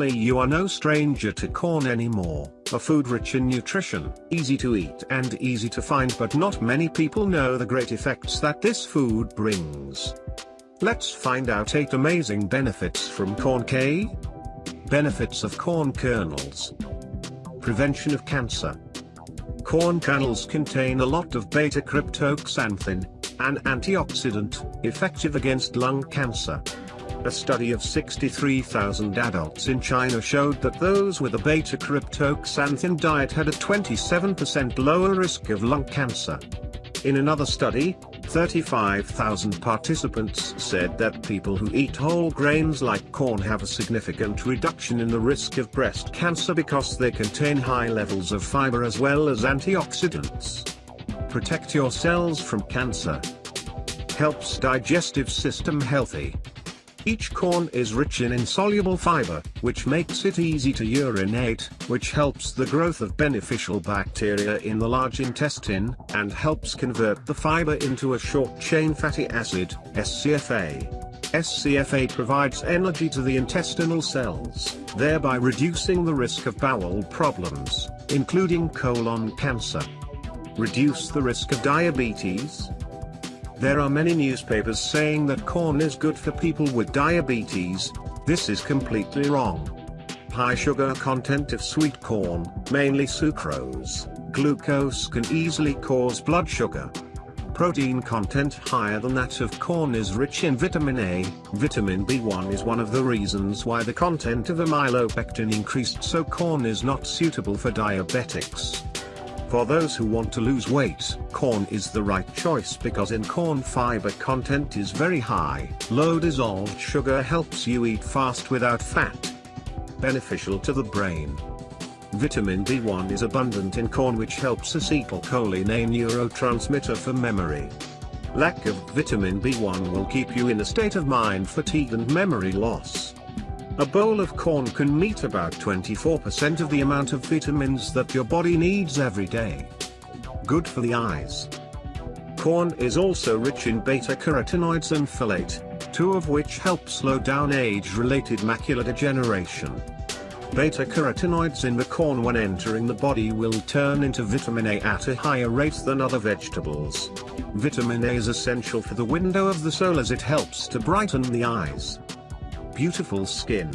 Surely you are no stranger to corn anymore, a food rich in nutrition, easy to eat and easy to find but not many people know the great effects that this food brings. Let's find out 8 amazing benefits from corn K. Benefits of corn kernels. Prevention of cancer. Corn kernels contain a lot of beta-cryptoxanthin, an antioxidant, effective against lung cancer. A study of 63,000 adults in China showed that those with a beta-cryptoxanthin diet had a 27% lower risk of lung cancer. In another study, 35,000 participants said that people who eat whole grains like corn have a significant reduction in the risk of breast cancer because they contain high levels of fiber as well as antioxidants. Protect your cells from cancer. Helps digestive system healthy. Each corn is rich in insoluble fiber, which makes it easy to urinate, which helps the growth of beneficial bacteria in the large intestine, and helps convert the fiber into a short-chain fatty acid, SCFA. SCFA provides energy to the intestinal cells, thereby reducing the risk of bowel problems, including colon cancer. Reduce the risk of diabetes, there are many newspapers saying that corn is good for people with diabetes, this is completely wrong. High sugar content of sweet corn, mainly sucrose, glucose can easily cause blood sugar. Protein content higher than that of corn is rich in vitamin A, vitamin B1 is one of the reasons why the content of amylopectin increased so corn is not suitable for diabetics. For those who want to lose weight, corn is the right choice because in corn fiber content is very high. Low dissolved sugar helps you eat fast without fat. Beneficial to the brain. Vitamin B1 is abundant in corn which helps acetylcholine a neurotransmitter for memory. Lack of vitamin B1 will keep you in a state of mind fatigue and memory loss. A bowl of corn can meet about 24% of the amount of vitamins that your body needs every day. Good for the eyes. Corn is also rich in beta-carotenoids and folate, two of which help slow down age-related macular degeneration. Beta-carotenoids in the corn when entering the body will turn into vitamin A at a higher rate than other vegetables. Vitamin A is essential for the window of the soul as it helps to brighten the eyes beautiful skin.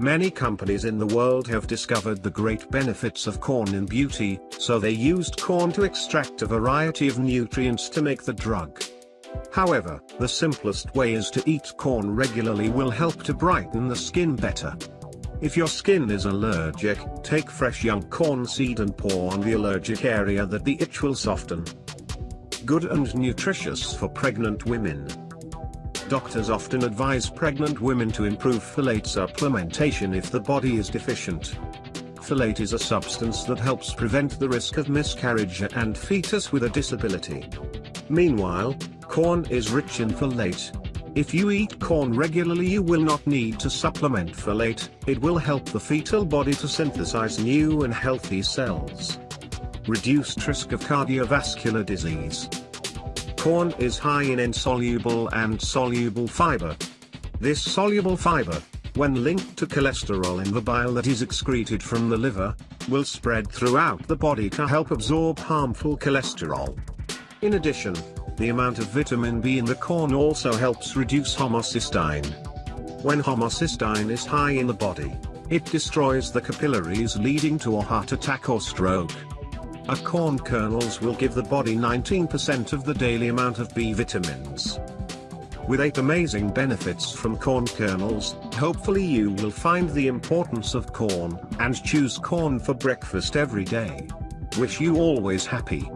Many companies in the world have discovered the great benefits of corn in beauty, so they used corn to extract a variety of nutrients to make the drug. However, the simplest way is to eat corn regularly will help to brighten the skin better. If your skin is allergic, take fresh young corn seed and pour on the allergic area that the itch will soften. Good and nutritious for pregnant women. Doctors often advise pregnant women to improve folate supplementation if the body is deficient. Folate is a substance that helps prevent the risk of miscarriage and fetus with a disability. Meanwhile, corn is rich in folate. If you eat corn regularly you will not need to supplement folate, it will help the fetal body to synthesize new and healthy cells. Reduced risk of cardiovascular disease. Corn is high in insoluble and soluble fiber. This soluble fiber, when linked to cholesterol in the bile that is excreted from the liver, will spread throughout the body to help absorb harmful cholesterol. In addition, the amount of vitamin B in the corn also helps reduce homocysteine. When homocysteine is high in the body, it destroys the capillaries leading to a heart attack or stroke. A corn kernels will give the body 19% of the daily amount of B vitamins. With 8 amazing benefits from corn kernels, hopefully you will find the importance of corn, and choose corn for breakfast every day. Wish you always happy.